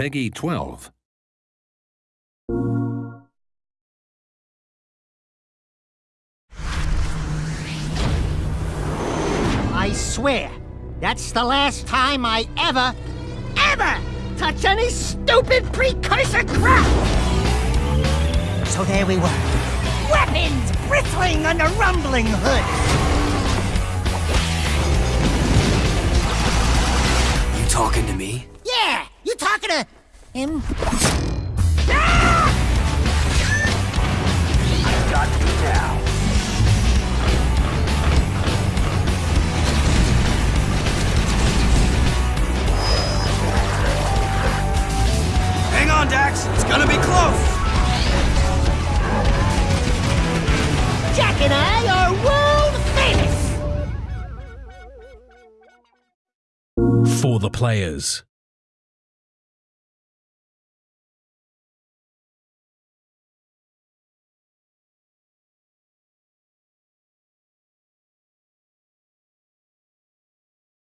Peggy 12. I swear, that's the last time I ever, ever touch any stupid precursor crap! So there we were. Weapons bristling under rumbling hood. You talking to me? Yeah, you talking to him? Got you now. Hang on, Dax. It's gonna be close. Jak and I are world famous! For the players.